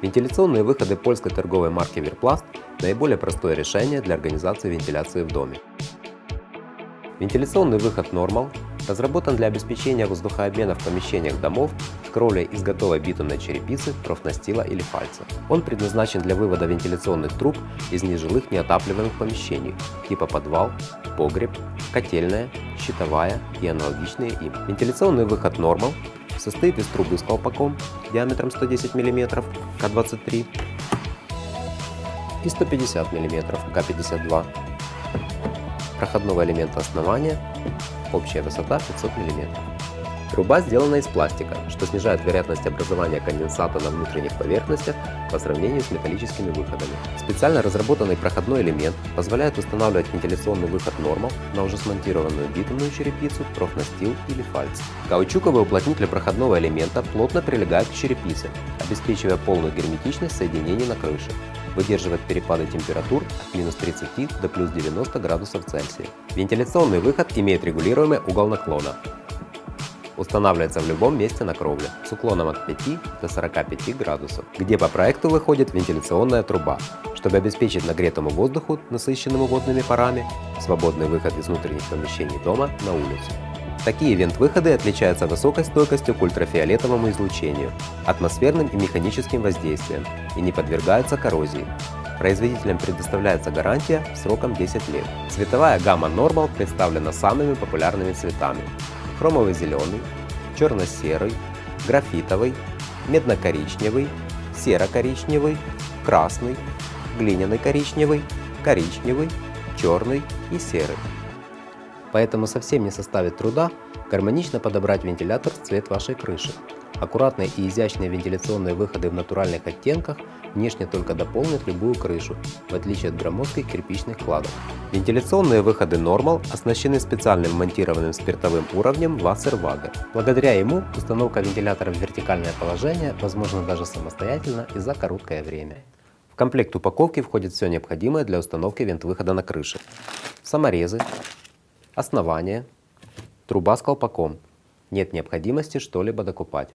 Вентиляционные выходы польской торговой марки Верпласт – наиболее простое решение для организации вентиляции в доме. Вентиляционный выход Normal разработан для обеспечения воздухообмена в помещениях домов с кровлей из готовой битумной черепицы, профнастила или фальца. Он предназначен для вывода вентиляционных труб из нежилых неотапливаемых помещений типа подвал, погреб, котельная, щитовая и аналогичные им. Вентиляционный выход Normal состоит из трубы с колпаком диаметром 110 мм К23 и 150 мм К52, проходного элемента основания, общая высота 500 мм. Труба сделана из пластика, что снижает вероятность образования конденсата на внутренних поверхностях по сравнению с металлическими выходами. Специально разработанный проходной элемент позволяет устанавливать вентиляционный выход Normal на уже смонтированную битумную черепицу, профнастил или фальц. Каучуковый уплотнитель проходного элемента плотно прилегает к черепице, обеспечивая полную герметичность соединений на крыше выдерживает перепады температур от минус 30 до плюс 90 градусов Цельсия. Вентиляционный выход имеет регулируемый угол наклона, устанавливается в любом месте на кровле с уклоном от 5 до 45 градусов, где по проекту выходит вентиляционная труба, чтобы обеспечить нагретому воздуху, насыщенному водными парами, свободный выход из внутренних помещений дома на улицу. Такие вент-выходы отличаются высокой стойкостью к ультрафиолетовому излучению, атмосферным и механическим воздействиям и не подвергаются коррозии. Производителям предоставляется гарантия сроком 10 лет. Цветовая гамма Normal представлена самыми популярными цветами хромовый зеленый, черно-серый, графитовый, медно-коричневый, серо-коричневый, красный, глиняный коричневый, коричневый, черный и серый. Поэтому совсем не составит труда гармонично подобрать вентилятор в цвет вашей крыши. Аккуратные и изящные вентиляционные выходы в натуральных оттенках внешне только дополнят любую крышу, в отличие от громоздких кирпичных кладок. Вентиляционные выходы Normal оснащены специальным монтированным спиртовым уровнем Wasserwaage. Благодаря ему установка вентилятора в вертикальное положение возможна даже самостоятельно и за короткое время. В комплект упаковки входит все необходимое для установки вент-выхода на крыше. Саморезы, основание, труба с колпаком. Нет необходимости что-либо докупать.